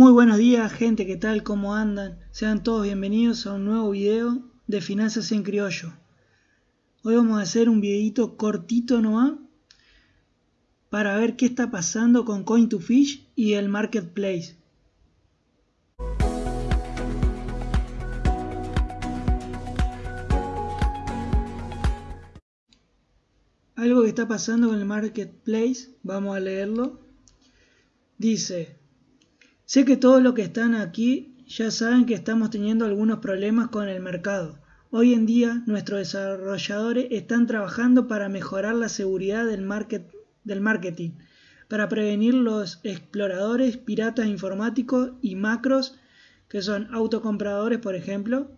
Muy buenos días gente, ¿qué tal? ¿Cómo andan? Sean todos bienvenidos a un nuevo video de Finanzas en Criollo. Hoy vamos a hacer un videito cortito nomás para ver qué está pasando con Coin2Fish y el Marketplace. Algo que está pasando con el Marketplace, vamos a leerlo. Dice, sé que todos los que están aquí ya saben que estamos teniendo algunos problemas con el mercado. Hoy en día nuestros desarrolladores están trabajando para mejorar la seguridad del, marketing, para prevenir los exploradores, piratas informáticos y macros que son autocompradores por ejemplo.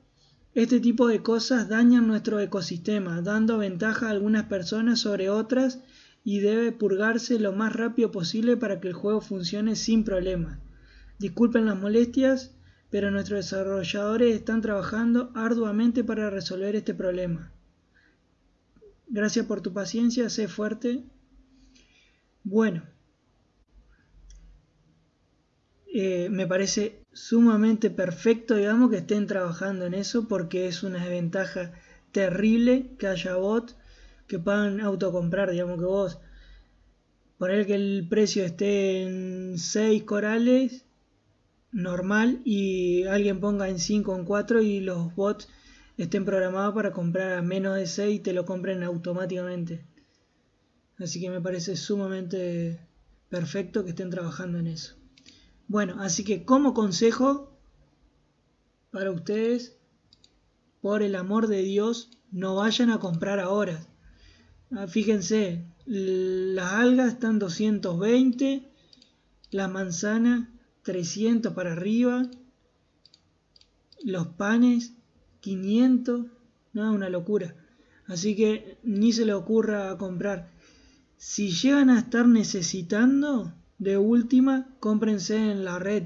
Este tipo de cosas dañan nuestro ecosistema, dando ventaja a algunas personas sobre otras y debe purgarse lo más rápido posible para que el juego funcione sin problemas. Disculpen las molestias, pero nuestros desarrolladores están trabajando arduamente para resolver este problema. Gracias por tu paciencia, sé fuerte. Bueno, eh, me parece sumamente perfecto, digamos, que estén trabajando en eso porque es una desventaja terrible que haya bots que puedan autocomprar, digamos que vos poner que el precio esté en 6 corales normal y alguien ponga en 5 o en 4 y los bots estén programados para comprar a menos de 6 y te lo compren automáticamente. Así que me parece sumamente perfecto que estén trabajando en eso. Bueno, así que como consejo para ustedes, por el amor de Dios, no vayan a comprar ahora. Ah, fíjense, las algas están 220, la manzana 300 para arriba, los panes 500, no, una locura. Así que ni se le ocurra comprar. Si llegan a estar necesitando, de última, cómprense en la red,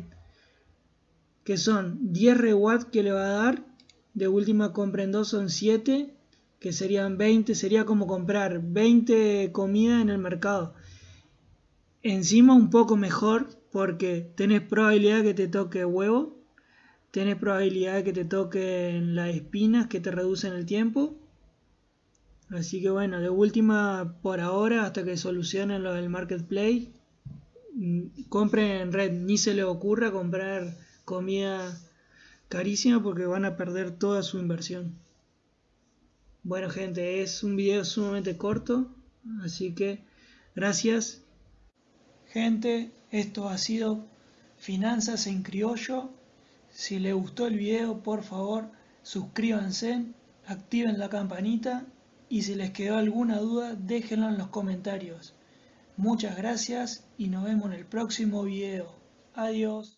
que son 10 reward que le va a dar, de última compren dos, son 7, que serían 20, sería como comprar 20 comidas en el mercado. Encima un poco mejor porque tenés probabilidad que te toque huevo, tenés probabilidad que te toquen las espinas que te reducen el tiempo. Así que bueno, de última por ahora hasta que solucionen lo del marketplace compren en red, ni se les ocurra comprar comida carísima porque van a perder toda su inversión. Bueno gente, es un video sumamente corto, así que gracias. Gente, esto ha sido Finanzas en Criollo. Si les gustó el video, por favor, suscríbanse, activen la campanita y si les quedó alguna duda, déjenlo en los comentarios. Muchas gracias y nos vemos en el próximo video. Adiós.